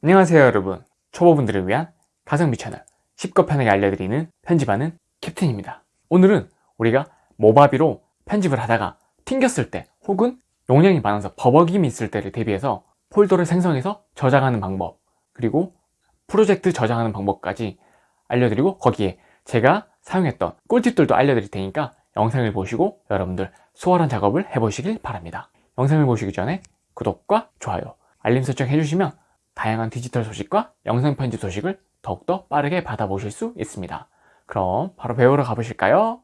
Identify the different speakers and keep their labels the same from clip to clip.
Speaker 1: 안녕하세요 여러분. 초보분들을 위한 가성비 채널 쉽고 편하게 알려드리는 편집하는 캡틴입니다. 오늘은 우리가 모바비로 편집을 하다가 튕겼을 때 혹은 용량이 많아서 버벅임이 있을 때를 대비해서 폴더를 생성해서 저장하는 방법 그리고 프로젝트 저장하는 방법까지 알려드리고 거기에 제가 사용했던 꿀팁들도 알려드릴 테니까 영상을 보시고 여러분들 수월한 작업을 해보시길 바랍니다. 영상을 보시기 전에 구독과 좋아요 알림 설정 해주시면 다양한 디지털 소식과 영상 편집 소식을 더욱더 빠르게 받아보실 수 있습니다. 그럼 바로 배우러 가보실까요?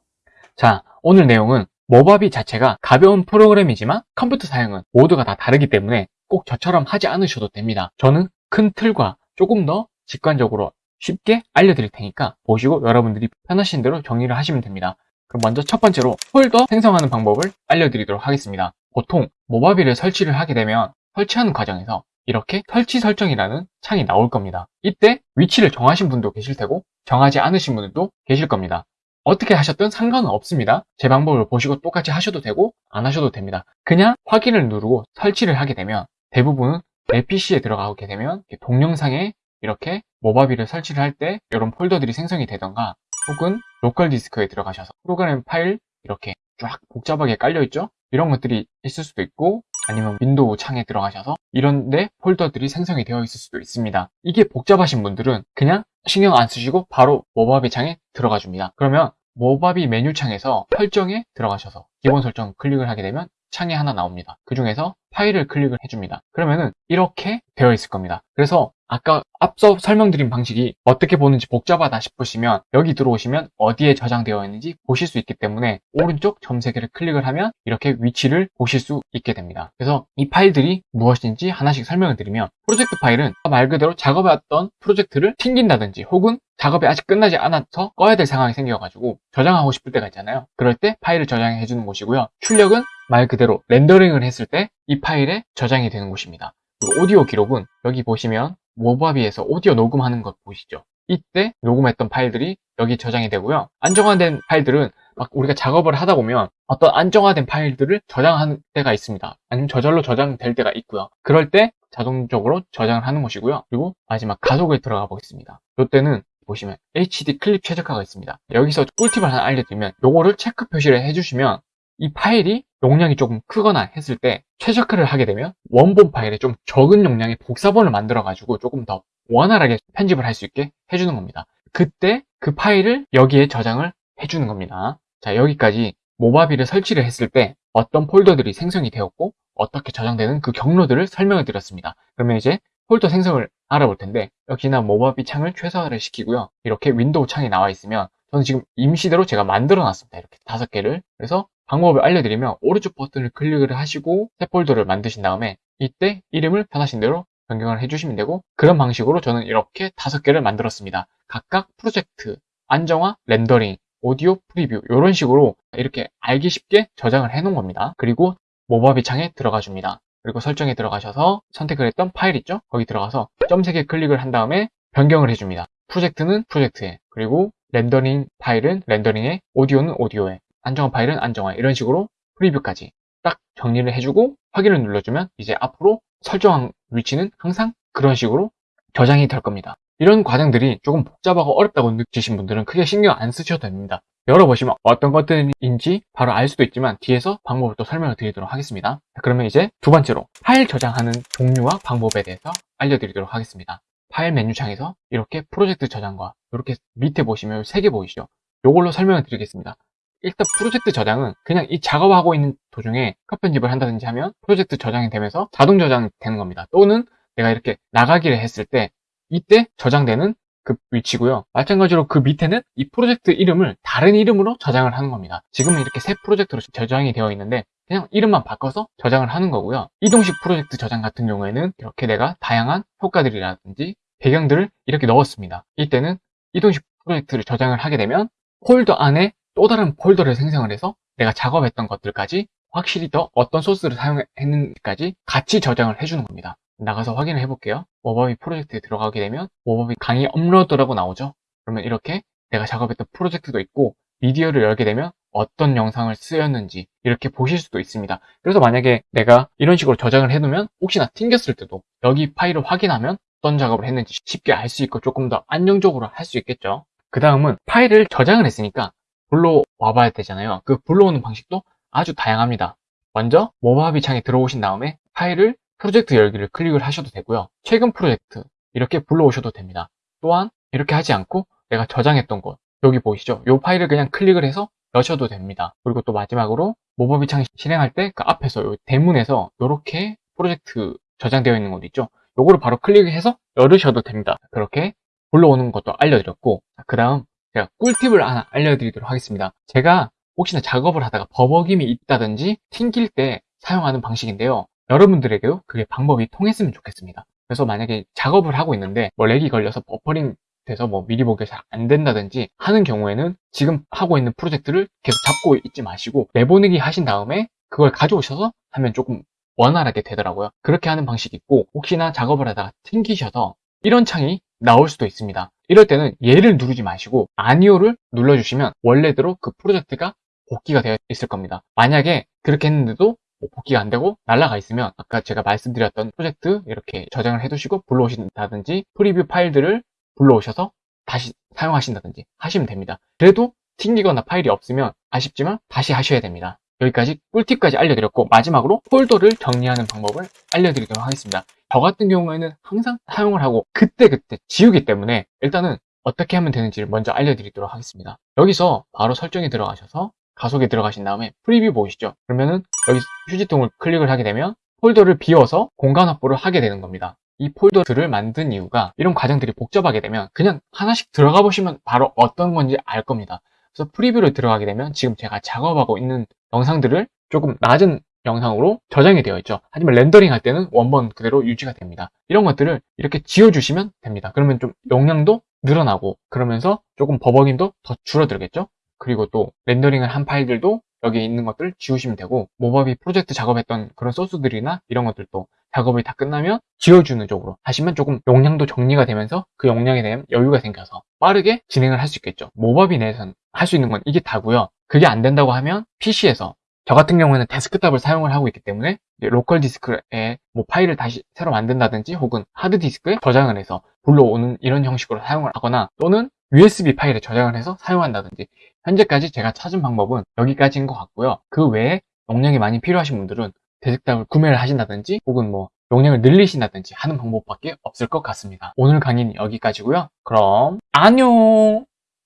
Speaker 1: 자, 오늘 내용은 모바비 자체가 가벼운 프로그램이지만 컴퓨터 사용은 모두가 다 다르기 때문에 꼭 저처럼 하지 않으셔도 됩니다. 저는 큰 틀과 조금 더 직관적으로 쉽게 알려드릴 테니까 보시고 여러분들이 편하신 대로 정리를 하시면 됩니다. 그럼 먼저 첫 번째로 폴더 생성하는 방법을 알려드리도록 하겠습니다. 보통 모바비를 설치를 하게 되면 설치하는 과정에서 이렇게 설치 설정이라는 창이 나올 겁니다. 이때 위치를 정하신 분도 계실 테고 정하지 않으신 분들도 계실 겁니다. 어떻게 하셨든 상관은 없습니다. 제 방법을 보시고 똑같이 하셔도 되고 안 하셔도 됩니다. 그냥 확인을 누르고 설치를 하게 되면 대부분은 내 PC에 들어가게 되면 동영상에 이렇게 모바비를 설치를 할 때 이런 폴더들이 생성이 되던가 혹은 local disk에 들어가셔서 프로그램 파일 이렇게 쫙 복잡하게 깔려 있죠 이런 것들이 있을 수도 있고 아니면 윈도우 창에 들어가셔서 이런데 폴더들이 생성이 되어 있을 수도 있습니다. 이게 복잡하신 분들은 그냥 신경 안 쓰시고 바로 Movavi 창에 들어가 줍니다. 그러면 Movavi 메뉴 창에서 설정에 들어가셔서 기본 설정 클릭을 하게 되면 창이 하나 나옵니다. 그 중에서 파일을 클릭을 해줍니다. 그러면은 이렇게 되어 있을 겁니다. 그래서 아까 앞서 설명드린 방식이 어떻게 보는지 복잡하다 싶으시면 여기 들어오시면 어디에 저장되어 있는지 보실 수 있기 때문에 오른쪽 점 3개를 클릭을 하면 이렇게 위치를 보실 수 있게 됩니다. 그래서 이 파일들이 무엇인지 하나씩 설명을 드리면 프로젝트 파일은 말 그대로 작업해왔던 프로젝트를 튕긴다든지 혹은 작업이 아직 끝나지 않아서 꺼야 될 상황이 생겨가지고 저장하고 싶을 때가 있잖아요. 그럴 때 파일을 저장해 주는 곳이고요. 출력은 말 그대로 렌더링을 했을 때 이 파일에 저장이 되는 곳입니다. 그리고 오디오 기록은 여기 보시면 모바비에서 오디오 녹음하는 것 보시죠. 이때 녹음했던 파일들이 여기 저장이 되고요. 안정화된 파일들은 막 우리가 작업을 하다 보면 어떤 안정화된 파일들을 저장하는 때가 있습니다. 아니면 저절로 저장될 때가 있고요. 그럴 때 자동적으로 저장을 하는 것이고요. 그리고 마지막 가속에 들어가 보겠습니다. 이때는 보시면 HD 클립 최적화가 있습니다. 여기서 꿀팁을 하나 알려드리면 요거를 체크 표시를 해주시면 이 파일이 용량이 조금 크거나 했을 때 최적화를 하게 되면 원본 파일에 좀 적은 용량의 복사본을 만들어 가지고 조금 더 원활하게 편집을 할 수 있게 해주는 겁니다. 그때 그 파일을 여기에 저장을 해주는 겁니다. 자 여기까지 Movavi를 설치를 했을 때 어떤 폴더들이 생성이 되었고 어떻게 저장되는 그 경로들을 설명을 드렸습니다. 그러면 이제 폴더 생성을 알아볼 텐데 역시나 Movavi 창을 최소화를 시키고요. 이렇게 윈도우 창이 나와 있으면 저는 지금 임시대로 제가 만들어 놨습니다. 이렇게 다섯 개를. 그래서 방법을 알려드리면 오른쪽 버튼을 클릭을 하시고 새 폴더를 만드신 다음에 이때 이름을 편하신 대로 변경을 해주시면 되고 그런 방식으로 저는 이렇게 다섯 개를 만들었습니다. 각각 프로젝트, 안정화, 렌더링, 오디오 preview 이런 식으로 이렇게 알기 쉽게 저장을 해 놓은 겁니다. 그리고 Movavi 창에 들어가 줍니다. 그리고 설정에 들어가셔서 선택을 했던 파일 있죠? 거기 들어가서 점 3개 클릭을 한 다음에 변경을 해줍니다. 프로젝트는 프로젝트에 그리고 렌더링 파일은 렌더링에 오디오는 오디오에 안정화 파일은 안정화 이런 식으로 preview까지 딱 정리를 해주고 확인을 눌러주면 이제 앞으로 설정한 위치는 항상 그런 식으로 저장이 될 겁니다. 이런 과정들이 조금 복잡하고 어렵다고 느끼신 분들은 크게 신경 안 쓰셔도 됩니다. 열어보시면 어떤 것들인지 바로 알 수도 있지만 뒤에서 방법을 또 설명을 드리도록 하겠습니다. 그러면 이제 두 번째로 파일 저장하는 종류와 방법에 대해서 알려드리도록 하겠습니다. 파일 메뉴 창에서 이렇게 프로젝트 저장과 이렇게 밑에 보시면 세개 보이시죠? 이걸로 설명을 드리겠습니다. 일단 프로젝트 저장은 그냥 이 작업하고 있는 도중에 컷 편집을 한다든지 하면 프로젝트 저장이 되면서 자동 저장이 되는 겁니다. 또는 내가 이렇게 나가기를 했을 때 이때 저장되는 그 위치고요. 마찬가지로 그 밑에는 이 프로젝트 이름을 다른 이름으로 저장을 하는 겁니다. 지금은 이렇게 새 프로젝트로 저장이 되어 있는데 그냥 이름만 바꿔서 저장을 하는 거고요. 이동식 프로젝트 저장 같은 경우에는 이렇게 내가 다양한 효과들이라든지 배경들을 이렇게 넣었습니다. 이때는 이동식 프로젝트를 저장을 하게 되면 폴더 안에 또 다른 폴더를 생성을 해서 내가 작업했던 것들까지 확실히 더 어떤 소스를 사용했는지까지 같이 저장을 해주는 겁니다. 나가서 확인을 해볼게요. Movavi 프로젝트에 들어가게 되면 Movavi 강의 업로드라고 나오죠. 그러면 이렇게 내가 작업했던 프로젝트도 있고 미디어를 열게 되면 어떤 영상을 쓰였는지 이렇게 보실 수도 있습니다. 그래서 만약에 내가 이런 식으로 저장을 해놓으면 혹시나 튕겼을 때도 여기 파일을 확인하면 어떤 작업을 했는지 쉽게 알 수 있고 조금 더 안정적으로 할 수 있겠죠. 그 다음은 파일을 저장을 했으니까 불러와 봐야 되잖아요. 그 불러오는 방식도 아주 다양합니다. 먼저 모바비 창에 들어오신 다음에 파일을 프로젝트 열기를 클릭을 하셔도 되고요. 최근 프로젝트 이렇게 불러오셔도 됩니다. 또한 이렇게 하지 않고 내가 저장했던 곳 여기 보이시죠? 이 파일을 그냥 클릭을 해서 여셔도 됩니다. 그리고 또 마지막으로 모바비 창 실행할 때 그 앞에서 요 대문에서 이렇게 프로젝트 저장되어 있는 곳 있죠? 요거를 바로 클릭해서 열으셔도 됩니다. 그렇게 불러오는 것도 알려드렸고 그 다음 제가 꿀팁을 하나 알려드리도록 하겠습니다. 제가 혹시나 작업을 하다가 버벅임이 있다든지 튕길 때 사용하는 방식인데요. 여러분들에게도 그게 방법이 통했으면 좋겠습니다. 그래서 만약에 작업을 하고 있는데 뭐 렉이 걸려서 버퍼링 돼서 뭐 미리 보기가 잘 안 된다든지 하는 경우에는 지금 하고 있는 프로젝트를 계속 잡고 있지 마시고 내보내기 하신 다음에 그걸 가져오셔서 하면 조금 원활하게 되더라고요. 그렇게 하는 방식이 있고 혹시나 작업을 하다가 튕기셔서 이런 창이 나올 수도 있습니다. 이럴 때는 얘를 누르지 마시고 아니오를 눌러주시면 원래대로 그 프로젝트가 복귀가 되어 있을 겁니다. 만약에 그렇게 했는데도 뭐 복귀가 안 되고 날라가 있으면 아까 제가 말씀드렸던 프로젝트 이렇게 저장을 해두시고 불러오신다든지 프리뷰 파일들을 불러오셔서 다시 사용하신다든지 하시면 됩니다. 그래도 튕기거나 파일이 없으면 아쉽지만 다시 하셔야 됩니다. 여기까지 꿀팁까지 알려드렸고 마지막으로 폴더를 정리하는 방법을 알려드리도록 하겠습니다. 저 같은 경우에는 항상 사용을 하고 그때그때 지우기 때문에 일단은 어떻게 하면 되는지를 먼저 알려드리도록 하겠습니다. 여기서 바로 설정에 들어가셔서 가속에 들어가신 다음에 preview 보이시죠? 그러면은 여기 휴지통을 클릭을 하게 되면 폴더를 비워서 공간 확보를 하게 되는 겁니다. 이 폴더들을 만든 이유가 이런 과정들이 복잡하게 되면 그냥 하나씩 들어가 보시면 바로 어떤 건지 알 겁니다. 그래서 preview를 들어가게 되면 지금 제가 작업하고 있는 영상들을 조금 낮은 영상으로 저장이 되어 있죠. 하지만 렌더링 할 때는 원본 그대로 유지가 됩니다. 이런 것들을 이렇게 지워주시면 됩니다. 그러면 좀 용량도 늘어나고 그러면서 조금 버벅임도 더 줄어들겠죠. 그리고 또 렌더링을 한 파일들도 여기 있는 것들 지우시면 되고 Movavi 프로젝트 작업했던 그런 소스들이나 이런 것들도 작업이 다 끝나면 지워주는 쪽으로 하시면 조금 용량도 정리가 되면서 그 용량에 대한 여유가 생겨서 빠르게 진행을 할 수 있겠죠. Movavi 내에서는 할 수 있는 건 이게 다고요. 그게 안 된다고 하면 PC에서 저 같은 경우에는 데스크탑을 사용을 하고 있기 때문에 local 디스크에 뭐 파일을 다시 새로 만든다든지 혹은 하드 디스크에 저장을 해서 불러오는 이런 형식으로 사용을 하거나 또는 USB 파일에 저장을 해서 사용한다든지 현재까지 제가 찾은 방법은 여기까지인 것 같고요. 그 외에 용량이 많이 필요하신 분들은 데스크탑을 구매를 하신다든지 혹은 뭐 용량을 늘리신다든지 하는 방법밖에 없을 것 같습니다. 오늘 강의는 여기까지고요. 그럼 안녕!